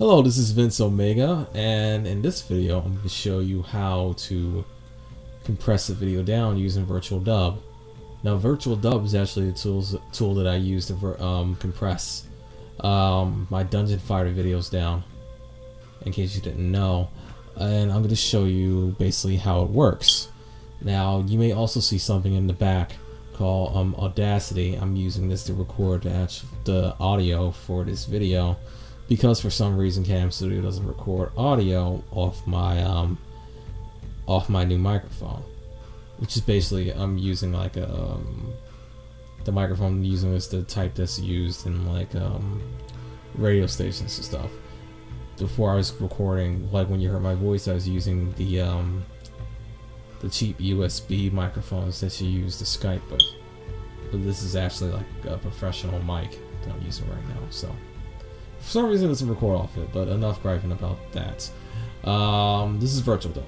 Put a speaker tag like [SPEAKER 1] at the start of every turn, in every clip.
[SPEAKER 1] Hello, this is Vince Omega, and in this video, I'm going to show you how to compress a video down using Virtual Dub. Now, Virtual Dub is actually the tools, tool that I use to um, compress um, my Dungeon Fighter videos down, in case you didn't know. And I'm going to show you basically how it works. Now, you may also see something in the back called um, Audacity. I'm using this to record the, the audio for this video because for some reason Cam Studio doesn't record audio off my um, off my new microphone, which is basically I'm using like a um, the microphone I'm using is the type that's used in like um, radio stations and stuff. Before I was recording, like when you heard my voice, I was using the um, the cheap USB microphones that you use to Skype with. But this is actually like a professional mic that I'm using right now, so. For some reason, it doesn't record off it, but enough griping about that. Um, this is Virtual Dub.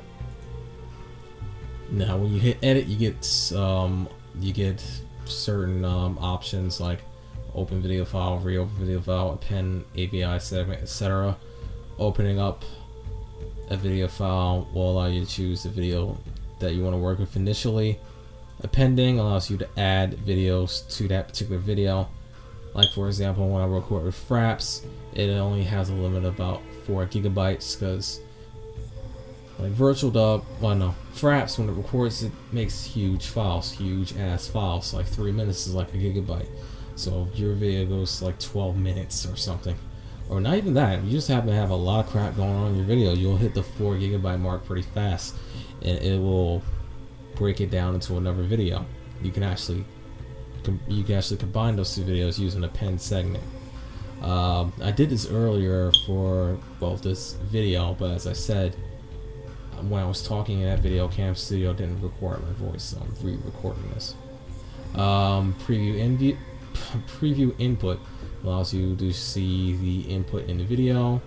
[SPEAKER 1] Now, when you hit edit, you get um, you get certain um, options like open video file, reopen video file, append AVI segment, etc. Opening up a video file will allow you to choose the video that you want to work with initially. Appending allows you to add videos to that particular video. Like for example, when I record with Fraps, it only has a limit of about 4 gigabytes because like virtual dub well no fraps when it records it makes huge files huge ass files. Like three minutes is like a gigabyte. So if your video goes like 12 minutes or something. Or not even that you just happen to have a lot of crap going on in your video you'll hit the 4 gigabyte mark pretty fast and it will break it down into another video. You can actually you can actually combine those two videos using append segment um, I did this earlier for well this video, but as I said, when I was talking in that video, Cam Studio didn't record my voice, so I'm re-recording this. Um, preview preview input allows you to see the input in the video.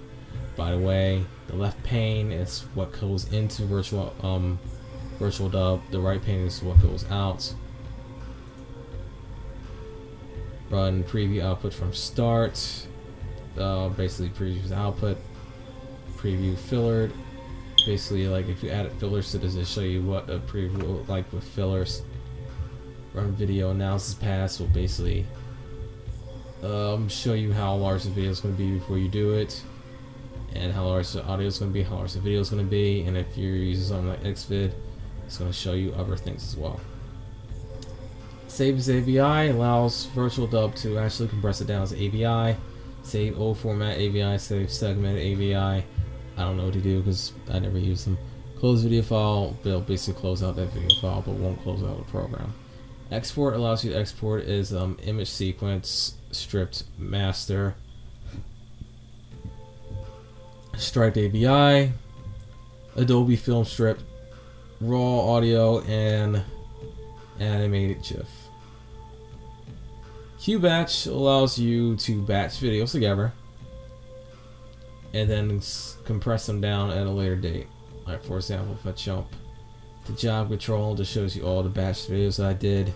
[SPEAKER 1] By the way, the left pane is what goes into virtual um, virtual dub. The right pane is what goes out. Run preview output from start. Uh, basically previews output. Preview filtered. Basically, like if you added fillers to this, it show you what a preview will look like with fillers. Run video analysis pass will basically um, show you how large the video is going to be before you do it, and how large the audio is going to be, how large the video is going to be, and if you're using something like Xvid, it's going to show you other things as well. Save as AVI allows Virtual Dub to actually compress it down as AVI. Save old format AVI, save segment AVI. I don't know what to do because I never use them. Close video file, they'll basically close out that video file but won't close out the program. Export allows you to export as um, image sequence, stripped master, striped AVI, Adobe Film Strip, raw audio, and animated GIF. QBatch allows you to batch videos together and then compress them down at a later date. Like for example, if I jump to job control, just shows you all the batch videos that I did.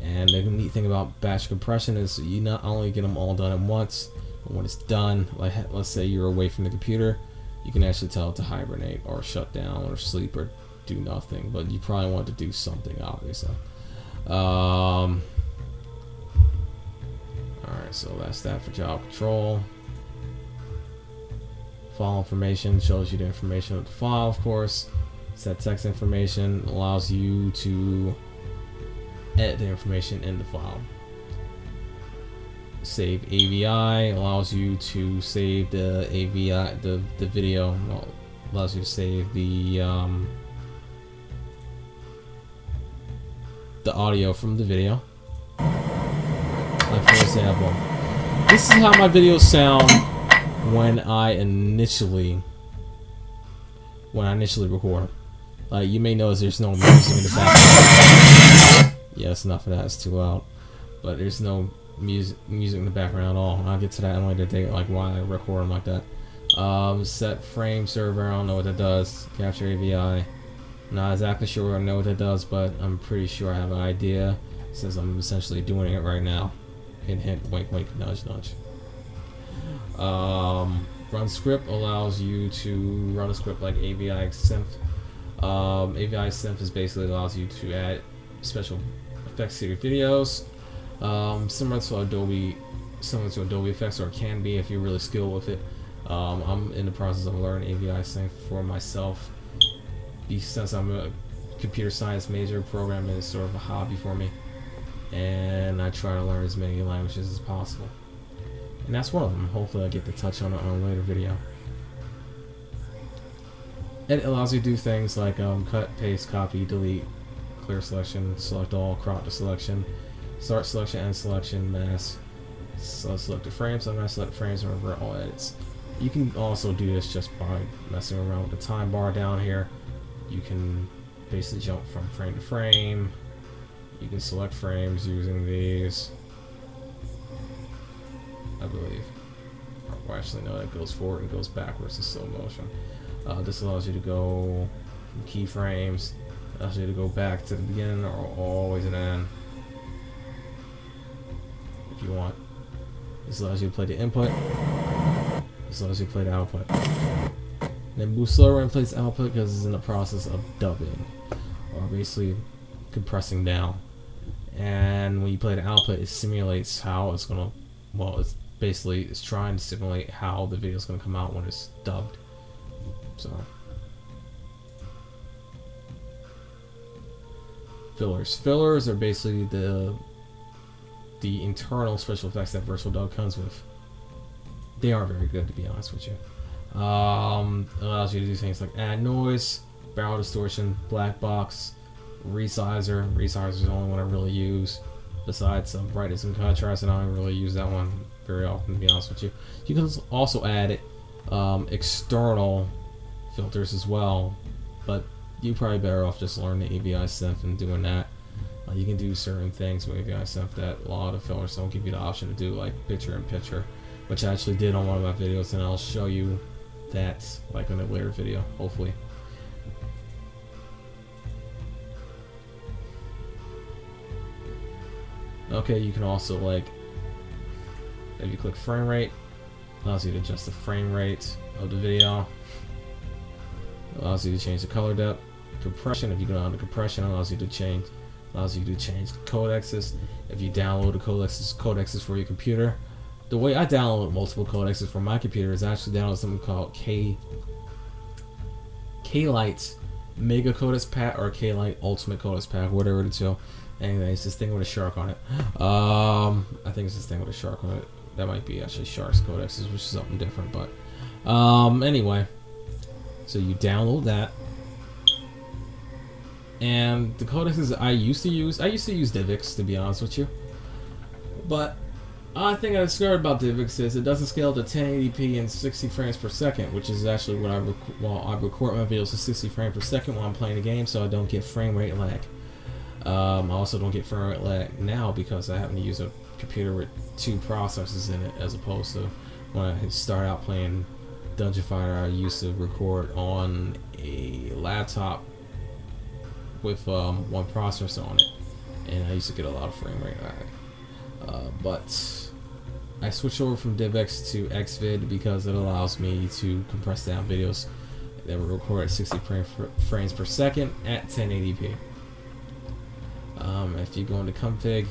[SPEAKER 1] And the neat thing about batch compression is you not only get them all done at once, but when it's done, like let's say you're away from the computer, you can actually tell it to hibernate or shut down or sleep or do nothing. But you probably want to do something, obviously. Um, Alright, so that's that for job control. File information shows you the information of the file, of course. Set text information allows you to edit the information in the file. Save AVI allows you to save the AVI, the, the video, well, allows you to save the um, the audio from the video. Example, this is how my videos sound when I initially when I initially record. Like you may notice there's no music in the background. Yes, enough of that. It's too loud. But there's no music music in the background at all. I'll get to that in later date, like why I record them like that. Um, set frame server. I don't know what that does. Capture AVI. Not exactly sure I know what that does, but I'm pretty sure I have an idea since I'm essentially doing it right now hint, hint, wink, wink, nudge, nudge. Um, run script allows you to run a script like AVI Synth. Um, AVI Synth is basically allows you to add special effects to your videos, um, similar to Adobe, similar to Adobe Effects, or can be if you're really skilled with it. Um, I'm in the process of learning AVI Synth for myself. Since I'm a computer science major, programming is sort of a hobby for me, and I try to learn as many languages as possible. And that's one of them. Hopefully I get to touch on it on a later video. It allows you to do things like um, cut, paste, copy, delete, clear selection, select all, crop to selection, start selection, end selection, mask. So select the frames. I'm going to select frames and revert all edits. You can also do this just by messing around with the time bar down here. You can basically jump from frame to frame. You can select frames using these. I believe. Well, actually, no, that goes forward and goes backwards in slow motion. Uh, this allows you to go from keyframes, allows you to go back to the beginning or always an end if you want. This allows you to play the input. This allows you to play the output. And then move slower and plays output because it's in the process of dubbing, or basically compressing down. And when you play the output, it simulates how it's gonna. Well, it's basically it's trying to simulate how the video is gonna come out when it's dubbed. So. Fillers. Fillers are basically the the internal special effects that Virtual Dub comes with. They aren't very good, to be honest with you. Um, allows you to do things like add noise, barrel distortion, black box, resizer. Resizer is the only one I really use. Besides some brightness and contrast, and I don't really use that one very often, to be honest with you. You can also add um, external filters as well, but you're probably better off just learning the AVI synth and doing that. Uh, you can do certain things with AVI synth that a lot of fillers don't give you the option to do, like picture in picture, which I actually did on one of my videos, and I'll show you that like in a later video, hopefully. Okay, you can also like, if you click frame rate, allows you to adjust the frame rate of the video. Allows you to change the color depth, compression. If you go down to compression, allows you to change, allows you to change codexes. If you download the codexes, codexes for your computer. The way I download multiple codexes for my computer is actually download something called K K-Lite Mega Codex Pack or K-Lite Ultimate Codex Pack, whatever it's two. Anyway, it's this thing with a shark on it. Um, I think it's this thing with a shark on it. That might be actually Shark's Codexes, which is something different. But um, anyway, so you download that, and the codexes I used to use, I used to use DivX to be honest with you, but I think I discovered about DivX is it doesn't scale to 1080p and 60 frames per second, which is actually what I rec- well I record my videos to 60 frames per second while I'm playing the game, so I don't get frame rate lag. Um, I also don't get frame rate lag now because I happen to use a computer with two processors in it, as opposed to when I start out playing Dungeon Fighter. I used to record on a laptop with um, one processor on it, and I used to get a lot of frame rate lag. Uh, but I switched over from DivX to Xvid because it allows me to compress down videos that were recorded at 60 frames per second at 1080p. Um, if you go into config,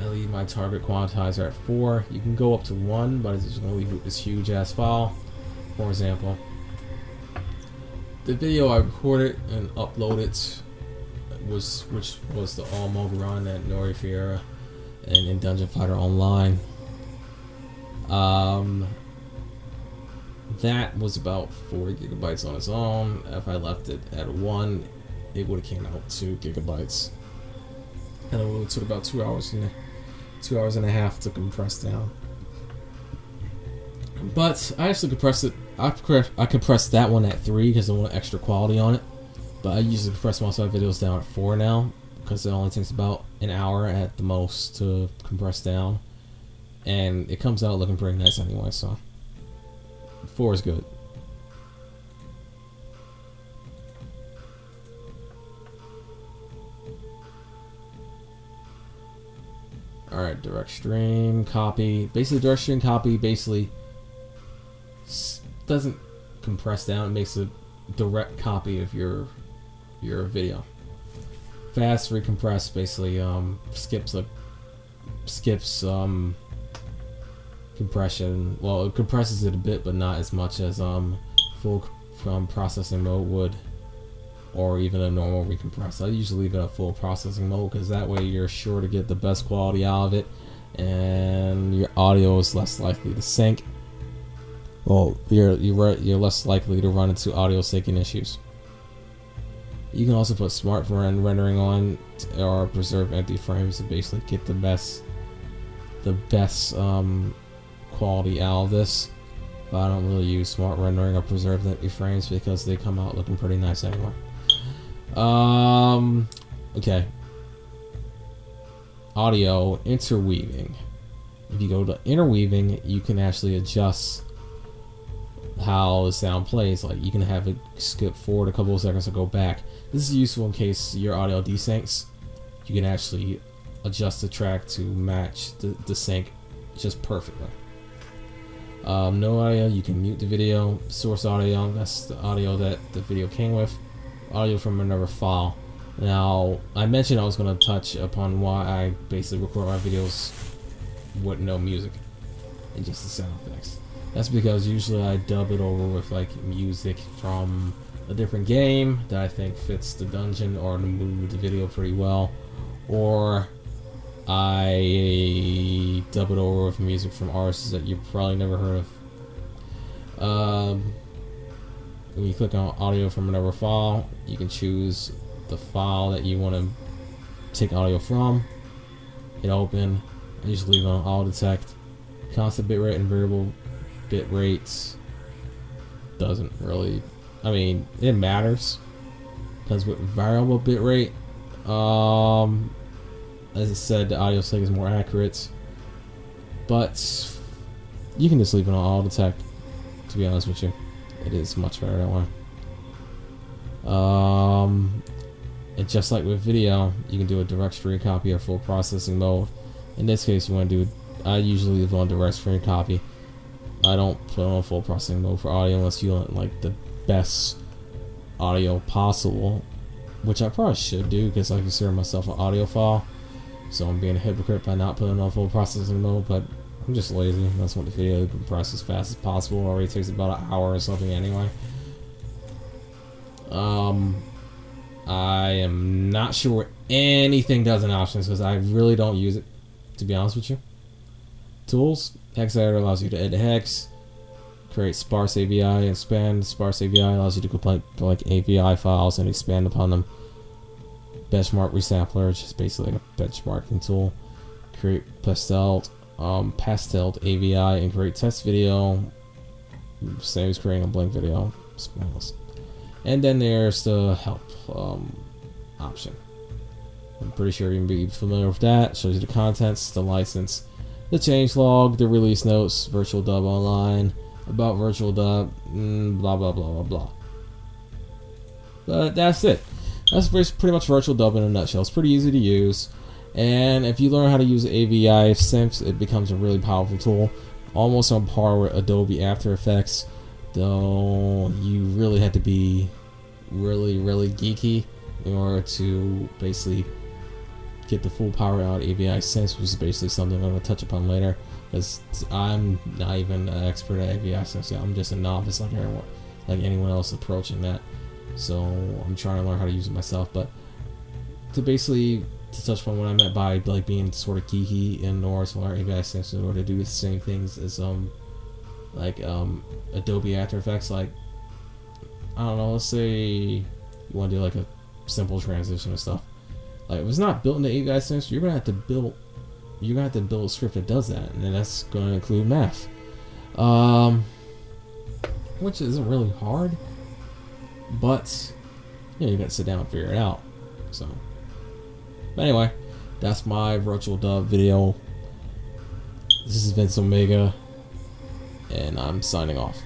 [SPEAKER 1] I leave my target quantizer at 4. You can go up to 1, but it's just going to leave this huge ass file. For example, the video I recorded and uploaded was which was the All Mogaran at Nori Fiera and in Dungeon Fighter Online. Um, that was about 4 gigabytes on its own. If I left it at 1, it would have came out 2 gigabytes. And it would took about 2 hours and two hours and a half to compress down. But I actually compressed it. I, I compressed that one at 3 because I want extra quality on it. But I usually compress most of my videos down at 4 now because it only takes about an hour at the most to compress down. And it comes out looking pretty nice anyway, so 4 is good. Alright, direct stream, copy. Basically, direct stream copy, basically, doesn't compress down. It makes a direct copy of your your video. Fast recompress basically um, skips a skips um, compression. Well, it compresses it a bit, but not as much as um, full um, processing mode would, or even a normal recompress. I usually leave it at full processing mode because that way you're sure to get the best quality out of it, and your audio is less likely to sync. Well, you're you're you're less likely to run into audio syncing issues. You can also put smart rendering on or preserve empty frames to basically get the best the best um, quality out of this. But I don't really use smart rendering or preserve empty frames because they come out looking pretty nice anyway. Um, okay. Audio interweaving. If you go to interweaving, you can actually adjust how the sound plays. Like you can have it skip forward a couple of seconds and go back. This is useful in case your audio desyncs. You can actually adjust the track to match the, the sync just perfectly. Um, no audio, you can mute the video. Source audio, that's the audio that the video came with. Audio from another file. Now, I mentioned I was going to touch upon why I basically record my videos with no music and just the sound effects. That's because usually I dub it over with like music from a different game that I think fits the dungeon or the mood of the video pretty well, or I dub it over with music from artists that you've probably never heard of. Um, when you click on audio from another file, you can choose the file that you want to take audio from. Hit open, and just leave on auto detect. Constant bitrate and variable bit rates doesn't really I mean it matters because with variable bit rate um as I said the audio sync is more accurate. But you can just leave it on auto detect to be honest with you. It is much better that way. Um and just like with video you can do a direct stream copy or full processing mode. In this case you want to do I usually leave on direct stream copy. I don't put on full processing mode for audio unless you want like the best audio possible, which I probably should do because I consider myself an audiophile. So I'm being a hypocrite by not putting on full processing mode, but I'm just lazy. That's what the video to compress as fast as possible. It already takes about an hour or something anyway. Um, I am not sure anything does in options because I really don't use it, to be honest with you. Tools, Hex editor allows you to edit hex, create sparse AVI, and expand. Sparse AVI allows you to complete like AVI files and expand upon them. Benchmark resampler, which is basically like a benchmarking tool. Create pastel, um, pasteled AVI and create test video. Same as creating a blank video. And then there's the help um, option. I'm pretty sure you can be familiar with that. Shows you the contents, the license, the change log, the release notes, virtual dub online, about virtual dub, mm, blah blah blah blah blah. But that's it. That's pretty much virtual dub in a nutshell. It's pretty easy to use, and if you learn how to use AVI synths, it becomes a really powerful tool, almost on par with Adobe After Effects. Though you really have to be really really geeky in order to basically get the full power out of AVI synths, which is basically something I'm going to touch upon later. Because I'm not even an expert at AVI synths. I'm just a novice like everyone, like anyone else approaching that. So I'm trying to learn how to use it myself. But to basically to touch upon what I meant by like being sort of geeky in order or AVI synths in order to do the same things as um like um Adobe After Effects. Like I don't know, let's say you want to do like a simple transition and stuff like if it's not built into AVI synths, you're gonna have to build you're gonna have to build a script that does that, and that's gonna include math. Um which isn't really hard. But you know, you gotta sit down and figure it out. So but anyway, that's my virtual dub video. This is Vince Omega, and I'm signing off.